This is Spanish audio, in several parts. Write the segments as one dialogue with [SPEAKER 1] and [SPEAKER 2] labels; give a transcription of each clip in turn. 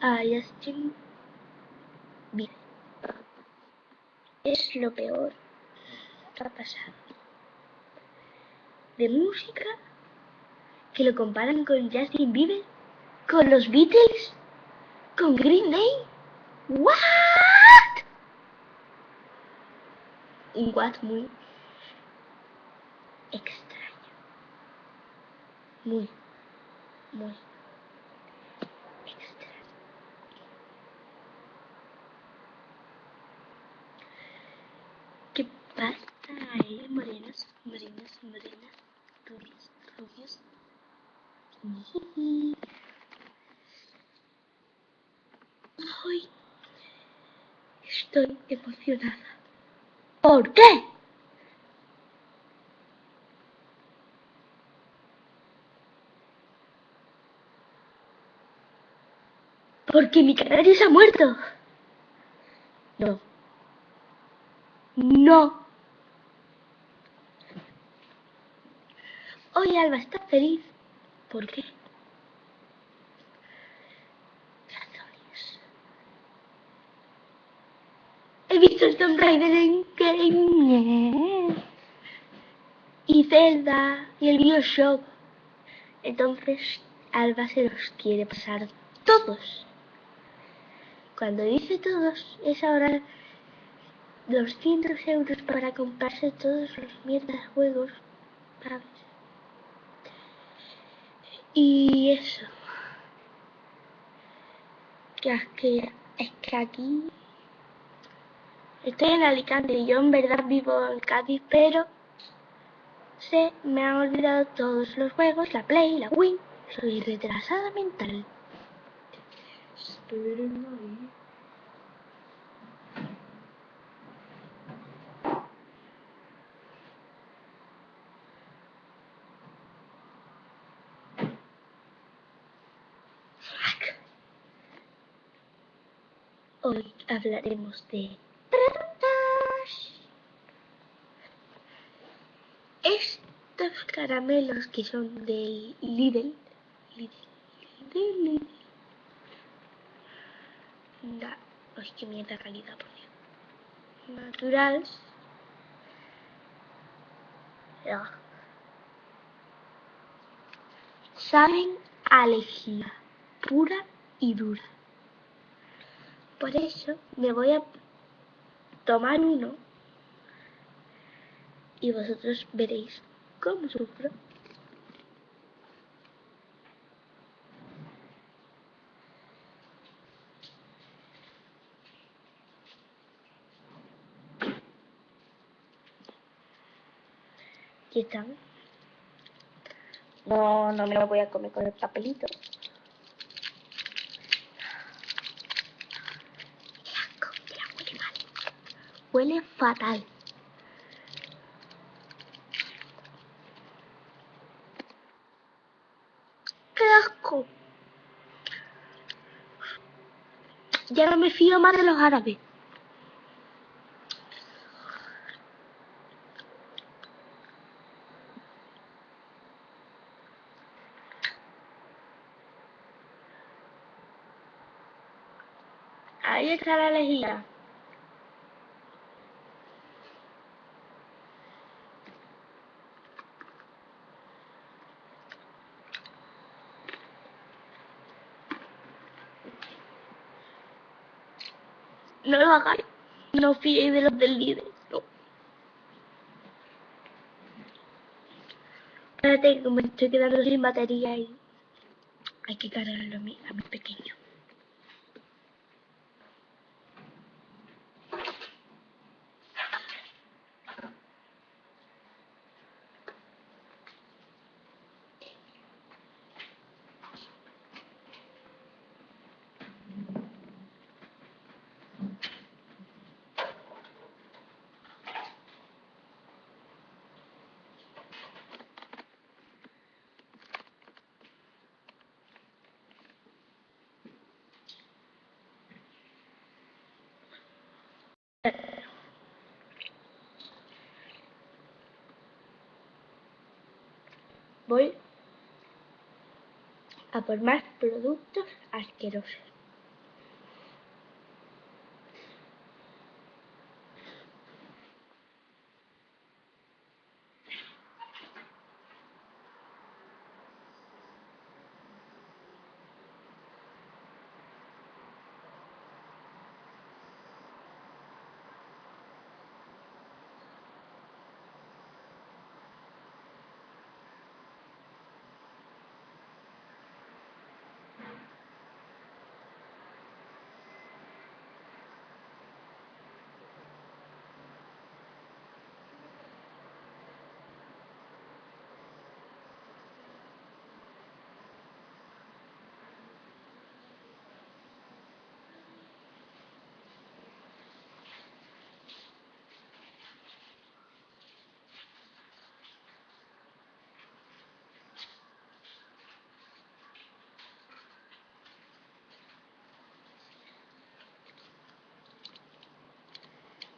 [SPEAKER 1] a Justin Bieber. Es lo peor que ha pasado. De música, que lo comparan con Justin Bieber, con los Beatles, con Green Day. ¿What? Un what muy extraño. Muy, muy extraño. ¿Qué pasa ahí, morenas, morenas, morenas, rubios, rubios? Hoy estoy emocionada. ¿Por qué? Porque mi canario se ha muerto. No. No. Hoy Alba está feliz. ¿Por qué? He visto el Tomb Raider en Game. Y Zelda y el Bioshock. Entonces Alba se los quiere pasar todos. Cuando dice todos, es ahora 200 euros para comprarse todos los mierdas juegos. Y eso. Que es que, es que aquí estoy en Alicante y yo en verdad vivo en Cádiz, pero se me han olvidado todos los juegos, la Play, la Wii. Soy retrasada mental. Hoy hablaremos de preguntas. Estos caramelos que son del Lidl. Lidl. Lidl. Da. Ay, qué mierda calidad, por Dios. Naturales. Ya. Saben a lejía. Pura y dura. Por eso me voy a tomar uno y vosotros veréis cómo sufro. Aquí están. No, no me lo voy a comer con el papelito. huele mal. Huele fatal. ¡Qué asco! Ya no me fío más de los árabes. Ahí está la lejía. No lo hagáis. No fiéis de los del líder. No. Espérate que me estoy quedando sin batería y hay que cargarlo a mi, a mi pequeño. Voy a por más productos asquerosos.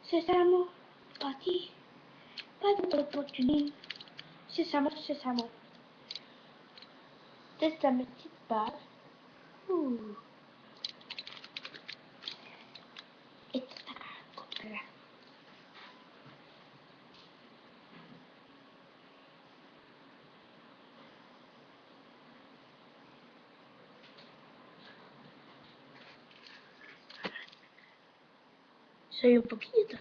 [SPEAKER 1] Sesamo, Pati, Pati Sesamo, Sesamo. This time it's bad. Ooh. Uh. Sei un po' pietra.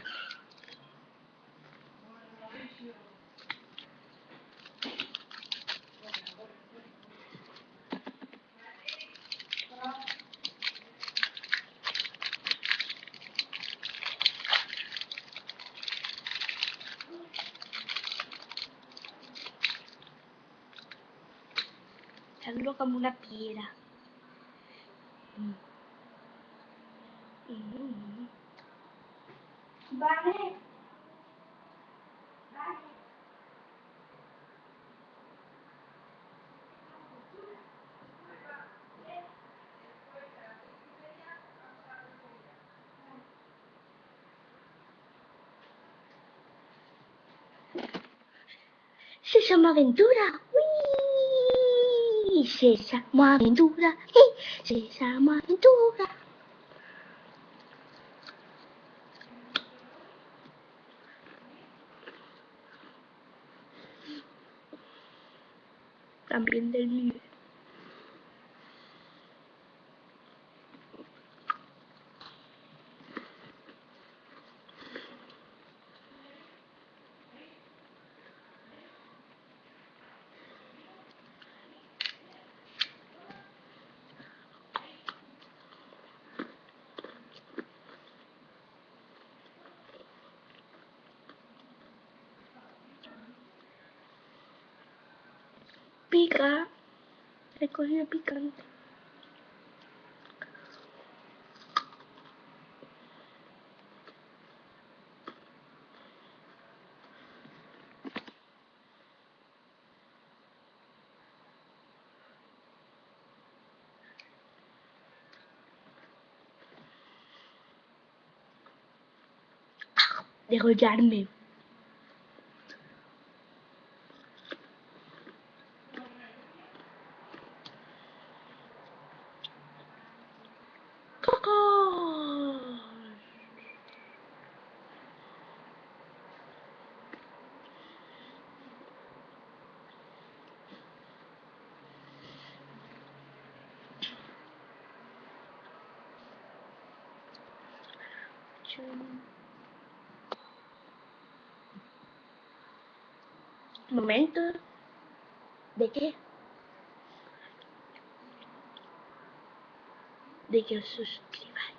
[SPEAKER 1] Sembro come una pira. Mm. Se llama aventura. Uy, se llama aventura. Se llama aventura. también del mío. Pica. He cogido picante. Degollarme. Momento. ¿De qué? De que os suscribáis.